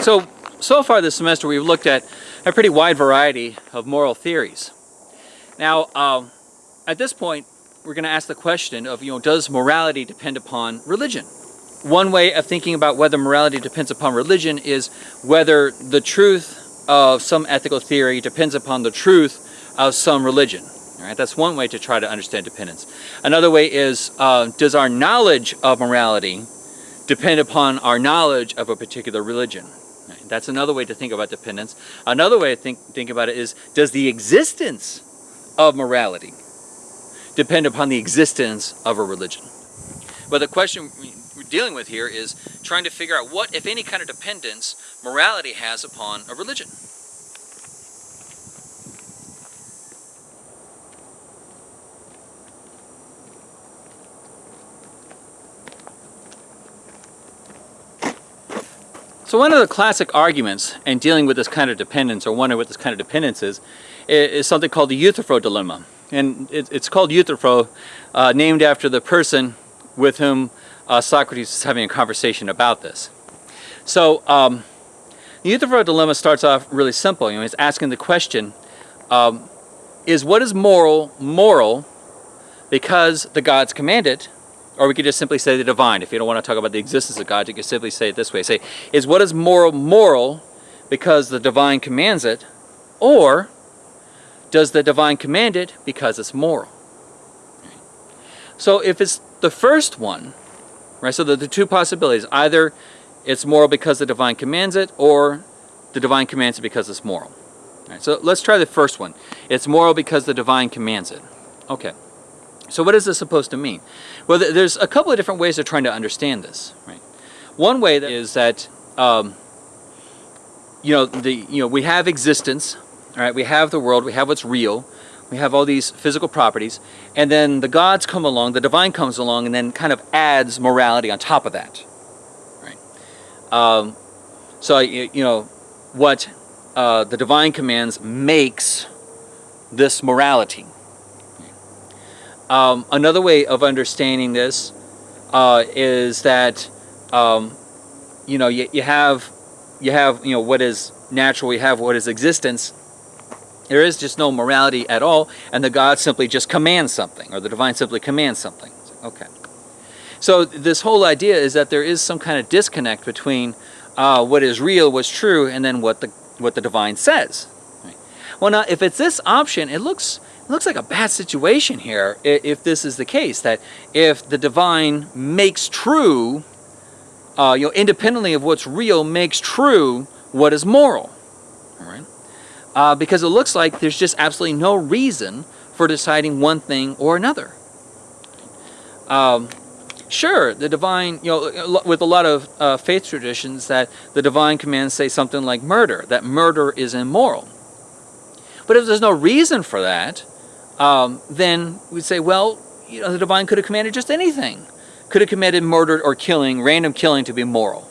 So, so far this semester we've looked at a pretty wide variety of moral theories. Now, um, at this point, we're going to ask the question of, you know, does morality depend upon religion? One way of thinking about whether morality depends upon religion is whether the truth of some ethical theory depends upon the truth of some religion. All right, that's one way to try to understand dependence. Another way is, uh, does our knowledge of morality depend upon our knowledge of a particular religion? That's another way to think about dependence. Another way to think, think about it is, does the existence of morality depend upon the existence of a religion? But the question we're dealing with here is trying to figure out what, if any, kind of dependence morality has upon a religion. So one of the classic arguments in dealing with this kind of dependence, or wondering what this kind of dependence is, is something called the Euthyphro dilemma. And it's called Euthyphro, uh, named after the person with whom uh, Socrates is having a conversation about this. So um, the Euthyphro dilemma starts off really simple. You know, he's asking the question, um, is what is moral moral because the gods command it, or we could just simply say the divine. If you don't want to talk about the existence of God, you could simply say it this way. Say, is what is moral moral because the divine commands it, or does the divine command it because it's moral? So if it's the first one, right, so the, the two possibilities, either it's moral because the divine commands it, or the divine commands it because it's moral. So let's try the first one. It's moral because the divine commands it. Okay. So what is this supposed to mean? Well, there's a couple of different ways of trying to understand this. Right. One way is that um, you know the you know we have existence, right. We have the world. We have what's real. We have all these physical properties, and then the gods come along, the divine comes along, and then kind of adds morality on top of that. Right. Um, so you, you know what uh, the divine commands makes this morality. Um, another way of understanding this uh, is that um, you know you, you have you have you know what is natural, you have what is existence. There is just no morality at all, and the God simply just commands something, or the divine simply commands something. Okay. So this whole idea is that there is some kind of disconnect between uh, what is real, what's true, and then what the what the divine says. Right. Well, now if it's this option, it looks looks like a bad situation here if this is the case, that if the divine makes true, uh, you know, independently of what's real, makes true what is moral. All right? Uh, because it looks like there's just absolutely no reason for deciding one thing or another. Um, sure, the divine, you know, with a lot of uh, faith traditions that the divine commands say something like murder, that murder is immoral. But if there's no reason for that, um, then we'd say, well, you know, the divine could have commanded just anything. Could have commanded murder or killing, random killing to be moral.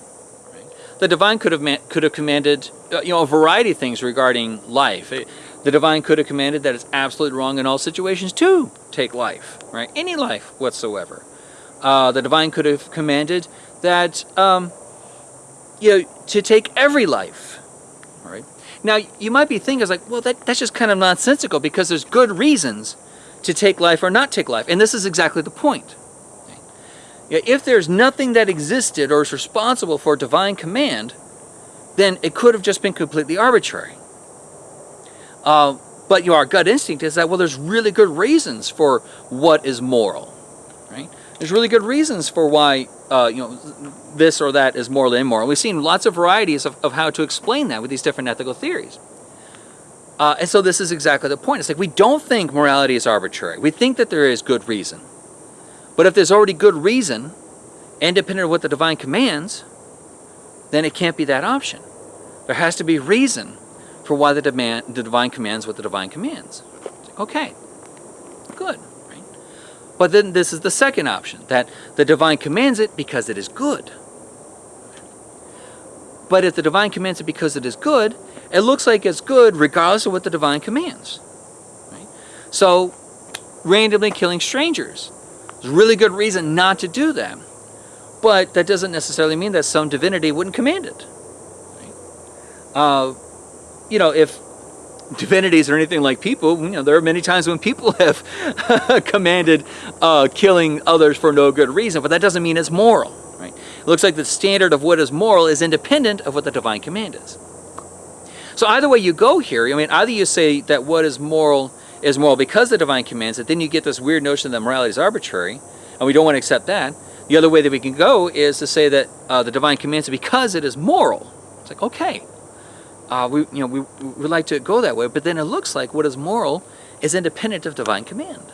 The divine could have could have commanded, uh, you know, a variety of things regarding life. It, the divine could have commanded that it's absolutely wrong in all situations to take life, right? Any life whatsoever. Uh, the divine could have commanded that, um, you know, to take every life? Now, you might be thinking, like, well, that, that's just kind of nonsensical because there's good reasons to take life or not take life. And this is exactly the point. If there's nothing that existed or is responsible for divine command, then it could have just been completely arbitrary. Uh, but you know, our gut instinct is that, well, there's really good reasons for what is moral. Right? There's really good reasons for why uh, you know, this or that is morally immoral. We've seen lots of varieties of, of how to explain that with these different ethical theories. Uh, and so this is exactly the point. It's like we don't think morality is arbitrary. We think that there is good reason. But if there's already good reason, independent of what the divine commands, then it can't be that option. There has to be reason for why the, demand, the divine commands what the divine commands. Okay, good. But then this is the second option, that the divine commands it because it is good. But if the divine commands it because it is good, it looks like it's good regardless of what the divine commands. Right? So, randomly killing strangers. There's a really good reason not to do that. But that doesn't necessarily mean that some divinity wouldn't command it. Right? uh, you know, if divinities or anything like people, you know, there are many times when people have commanded uh, killing others for no good reason, but that doesn't mean it's moral, right? It looks like the standard of what is moral is independent of what the divine command is. So either way you go here, I mean, either you say that what is moral is moral because the divine commands it, then you get this weird notion that morality is arbitrary, and we don't want to accept that. The other way that we can go is to say that uh, the divine commands it because it is moral. It's like, okay, uh, we, you know, we, we like to go that way, but then it looks like what is moral is independent of divine command.